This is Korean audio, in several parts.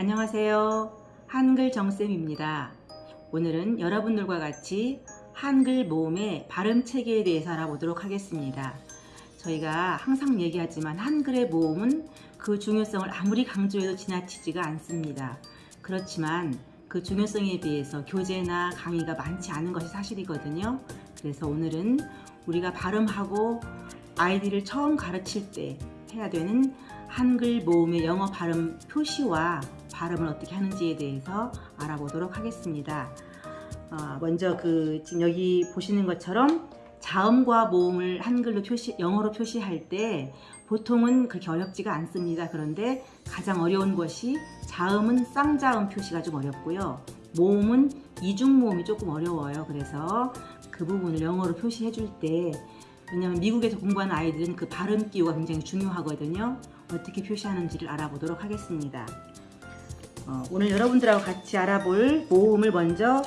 안녕하세요. 한글 정쌤입니다. 오늘은 여러분들과 같이 한글 모음의 발음 체계에 대해서 알아보도록 하겠습니다. 저희가 항상 얘기하지만 한글의 모음은 그 중요성을 아무리 강조해도 지나치지가 않습니다. 그렇지만 그 중요성에 비해서 교재나 강의가 많지 않은 것이 사실이거든요. 그래서 오늘은 우리가 발음하고 아이들을 처음 가르칠 때 해야 되는 한글 모음의 영어 발음 표시와 발음을 어떻게 하는지에 대해서 알아보도록 하겠습니다. 어, 먼저 그 지금 여기 보시는 것처럼 자음과 모음을 한글로 표시, 영어로 표시할 때 보통은 그렇게 어렵지가 않습니다. 그런데 가장 어려운 것이 자음은 쌍자음 표시가 좀 어렵고요. 모음은 이중모음이 조금 어려워요. 그래서 그 부분을 영어로 표시해 줄 때 왜냐하면 미국에서 공부하는 아이들은 그 발음 기호가 굉장히 중요하거든요. 어떻게 표시하는지를 알아보도록 하겠습니다. 어, 오늘 여러분들하고 같이 알아볼 모음을 먼저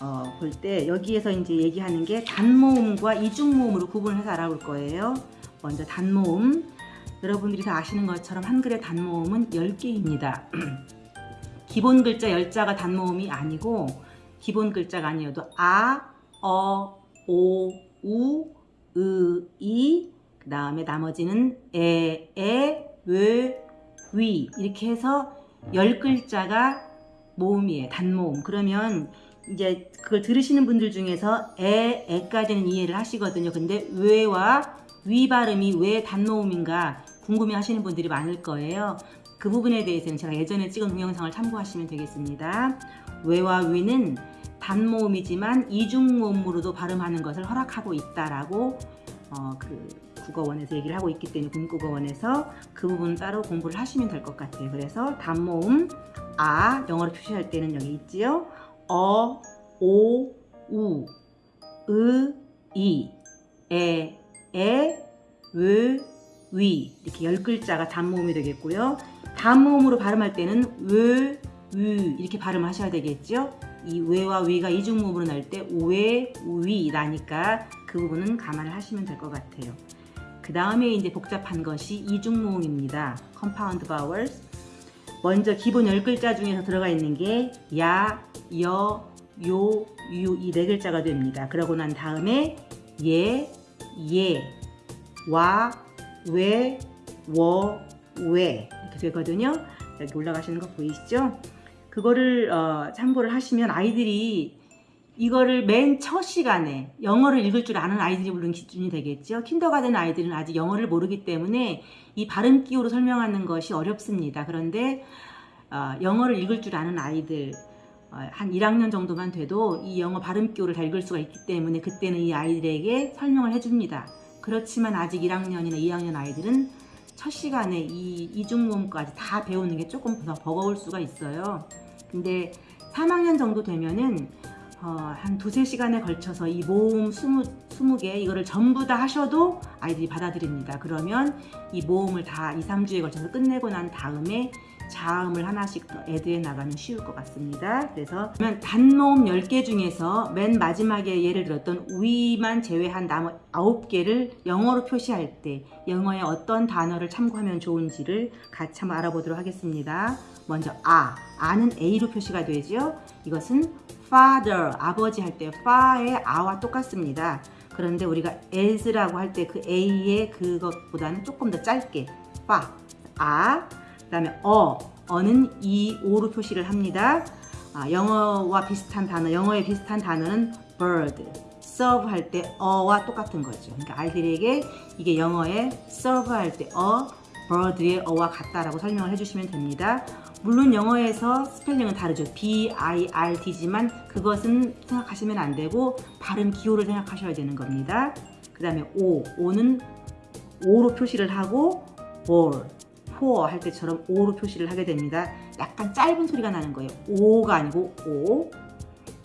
어, 볼 때 여기에서 이제 얘기하는 게 단모음과 이중모음으로 구분해서 알아볼 거예요. 먼저 단모음 여러분들이 다 아시는 것처럼 한글의 단모음은 10개입니다. 기본 글자 10자가 단모음이 아니고 기본 글자가 아니어도 아, 어, 오, 우, 으, 이, 그 다음에 나머지는 에, 에, 왜, 위 이렇게 해서 10글자가 모음이에요. 단모음. 그러면 이제 그걸 들으시는 분들 중에서 에, 에까지는 이해를 하시거든요. 근데 왜와 위 발음이 왜 단모음인가 궁금해 하시는 분들이 많을 거예요. 그 부분에 대해서는 제가 예전에 찍은 동영상을 참고하시면 되겠습니다. 왜와 위는 단모음이지만 이중모음으로도 발음하는 것을 허락하고 있다라고 어, 그 국어원에서 얘기를 하고 있기 때문에 국국어원에서 그 부분 따로 공부를 하시면 될 것 같아요. 그래서 단모음 아 영어로 표시할 때는 여기 있지요. 어, 오, 우, 으, 이, 에, 에, 왜, 위 이렇게 열 글자가 단모음이 되겠고요. 단모음으로 발음할 때는 왜, 위 이렇게 발음하셔야 되겠죠. 이 왜와 위가 이중모음으로 날때 나니까 그 부분은 감안을 하시면 될 것 같아요. 그 다음에 이제 복잡한 것이 이중모음입니다. compound vowels. 먼저 기본 10글자 중에서 들어가 있는 게 야, 여, 요, 유 이 네 글자가 됩니다. 그러고 난 다음에 예, 예, 와, 왜, 워, 왜 이렇게 되거든요. 여기 올라가시는 거 보이시죠? 그거를 어, 참고를 하시면 아이들이 이거를 맨 첫 시간에 영어를 읽을 줄 아는 아이들이 물론 기준이 되겠죠. 킨더가든 아이들은 아직 영어를 모르기 때문에 이 발음 기호로 설명하는 것이 어렵습니다. 그런데 어, 영어를 읽을 줄 아는 아이들 어, 한 1학년 정도만 돼도 이 영어 발음 기호를 다 읽을 수가 있기 때문에 그때는 이 아이들에게 설명을 해줍니다. 그렇지만 아직 1학년이나 2학년 아이들은 첫 시간에 이 이중모음까지 다 배우는 게 조금 더 버거울 수가 있어요. 근데 3학년 정도 되면은 어, 한 두세 시간에 걸쳐서 이 모음 20, 20개 이거를 전부 다 하셔도 아이들이 받아들입니다. 그러면 이 모음을 다 2, 3주에 걸쳐서 끝내고 난 다음에 자음을 하나씩 더 애드해 나가면 쉬울 것 같습니다. 그래서 단모음 10개 중에서 맨 마지막에 예를 들었던 위만 제외한 나머 9개를 영어로 표시할 때 영어의 어떤 단어를 참고하면 좋은지를 같이 한번 알아보도록 하겠습니다. 먼저 아, 아는 A로 표시가 되죠. 이것은 father, 아버지 할 때 fa의 아와 똑같습니다. 그런데 우리가 as라고 할 때 그 A의 그것보다는 조금 더 짧게 fa, 아, 그 다음에 어, 어는 이, 오로 표시를 합니다. 아, 영어와 비슷한 단어, 영어에 비슷한 단어는 bird, serve 할 때 어와 똑같은 거죠. 그러니까 아이들에게 이게 영어에 serve 할 때 어, bird의 어와 같다라고 설명을 해주시면 됩니다. 물론 영어에서 스펠링은 다르죠. B-I-R-D지만 그것은 생각하시면 안 되고 발음 기호를 생각하셔야 되는 겁니다. 그 다음에 O, O는 O로 표시를 하고 ball, pour 할 때처럼 O로 표시를 하게 됩니다. 약간 짧은 소리가 나는 거예요. O가 아니고 O.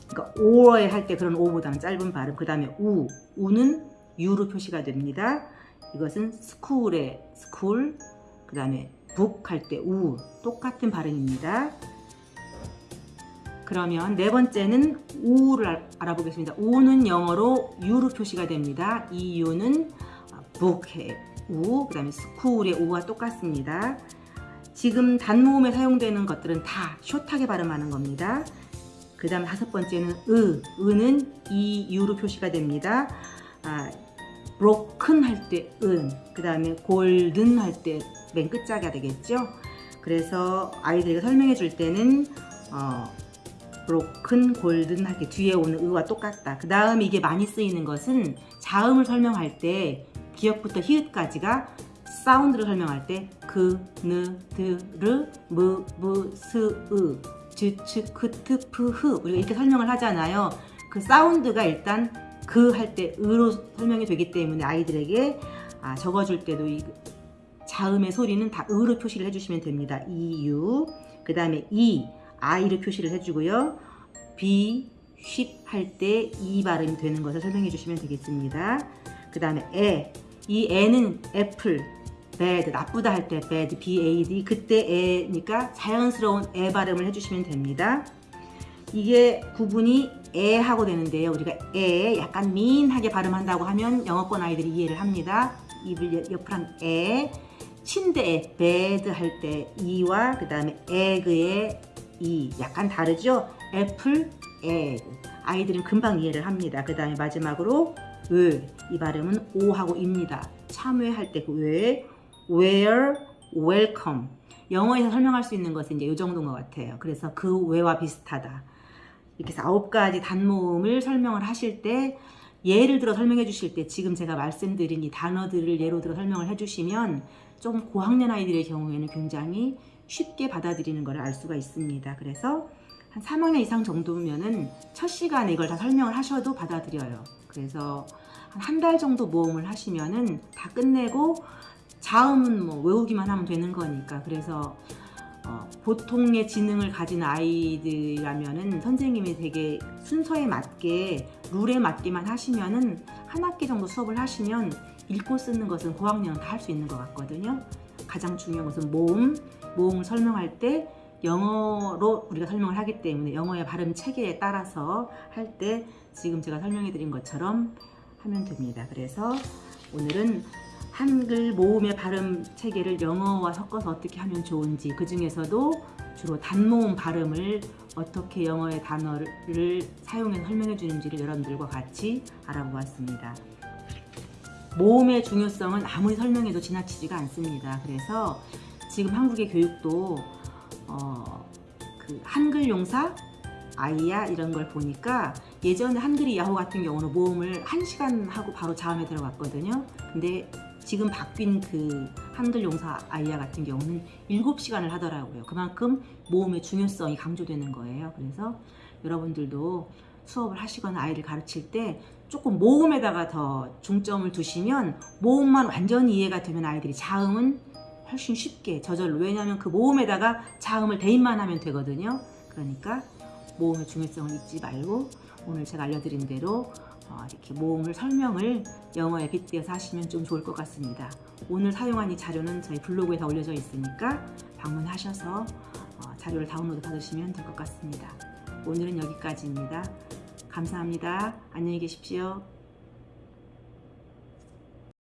그러니까 O에 할 때 그런 O보다는 짧은 발음. 그 다음에 U, U는 U로 표시가 됩니다. 이것은 school의 school, 그 다음에 북 할 때 우 똑같은 발음입니다. 그러면 네 번째는 우를 알아보겠습니다. 우는 영어로 유로 표시가 됩니다. 이 유는 북의 우, 그 다음에 스쿨의 우와 똑같습니다. 지금 단모음에 사용되는 것들은 다 숏하게 발음하는 겁니다. 그 다음 다섯 번째는 으, 으는 이 유로 표시가 됩니다. 아, broken 할 때 은, 그 다음에 golden 할 때 맨 끝자가 되겠죠. 그래서 아이들에게 설명해 줄 때는 어, broken, golden 할때 뒤에 오는 의와 똑같다. 그 다음 이게 많이 쓰이는 것은 자음을 설명할 때 기역부터 히읗까지가 사운드를 설명할 때 그, 느, 드, 르, 무, 무, 스, 으, 즈, 츠, 크, 트, 프, 흐 우리가 이렇게 설명을 하잖아요. 그 sound가 일단 그 할 때 으로 설명이 되기 때문에 아이들에게 아, 적어줄 때도 이 자음의 소리는 다 으로 표시를 해주시면 됩니다. 이 유 그 다음에 이 I로 표시를 해주고요. 비, ship 할 때 이 발음이 되는 것을 설명해 주시면 되겠습니다. 그 다음에 에, 이 에는 애플, bad, 나쁘다 할 때 bad, bad, 그때 에니까 자연스러운 에 발음을 해주시면 됩니다. 이게 구분이 에 하고 되는데요. 우리가 에 약간 민하게 발음한다고 하면 영어권 아이들이 이해를 합니다. 입을 옆으로 한 에, 침대에 bed 할 때 이와 그 다음에 egg의 이 약간 다르죠? 애플, egg. 아이들은 금방 이해를 합니다. 그 다음에 마지막으로 을, 이 발음은 오하고 입니다. 참회할 때 그 왜, where, welcome. 영어에서 설명할 수 있는 것은 이제 이 정도인 것 같아요. 그래서 그 왜와 비슷하다. 이렇게 해서 아홉 가지 단모음을 설명을 하실 때 예를 들어 설명해 주실 때 지금 제가 말씀드린 이 단어들을 예로 들어 설명을 해 주시면 좀 고학년 아이들의 경우에는 굉장히 쉽게 받아들이는 걸 알 수가 있습니다. 그래서 한 3학년 이상 정도면은 첫 시간에 이걸 다 설명을 하셔도 받아들여요. 그래서 한한달 정도 모험을 하시면은 다 끝내고 자음은 뭐 외우기만 하면 되는 거니까 그래서 어, 보통의 지능을 가진 아이들이라면은 선생님이 되게 순서에 맞게 룰에 맞게만 하시면은 한 학기 정도 수업을 하시면 읽고 쓰는 것은 고학년은 다할 수 있는 것 같거든요. 가장 중요한 것은 모음, 모음을 설명할 때 영어로 우리가 설명을 하기 때문에 영어의 발음 체계에 따라서 할 때 지금 제가 설명해 드린 것처럼 하면 됩니다. 그래서 오늘은 한글 모음의 발음 체계를 영어와 섞어서 어떻게 하면 좋은지 그 중에서도 주로 단모음 발음을 어떻게 영어의 단어를 사용해서 설명해 주는지를 여러분들과 같이 알아보았습니다. 모음의 중요성은 아무리 설명해도 지나치지가 않습니다. 그래서 지금 한국의 교육도 어, 그 한글 용사 아이야 이런 걸 보니까 예전에 한글이 야호 같은 경우는 모음을 1시간 하고 바로 자음에 들어갔거든요. 근데 지금 바뀐 그 한글 용사 아이야 같은 경우는 7시간을 하더라고요. 그만큼 모음의 중요성이 강조되는 거예요. 그래서 여러분들도 수업을 하시거나 아이를 가르칠 때 조금 모음에다가 더 중점을 두시면 모음만 완전히 이해가 되면 아이들이 자음은 훨씬 쉽게 저절로 왜냐하면 그 모음에다가 자음을 대입만 하면 되거든요. 그러니까 모음의 중요성을 잊지 말고 오늘 제가 알려드린 대로 어, 이렇게 모음을 설명을 영어에 빗대어서 하시면 좀 좋을 것 같습니다. 오늘 사용한 이 자료는 저희 블로그에 다 올려져 있으니까 방문하셔서 어, 자료를 다운로드 받으시면 될 것 같습니다. 오늘은 여기까지입니다. 감사합니다. 안녕히 계십시오.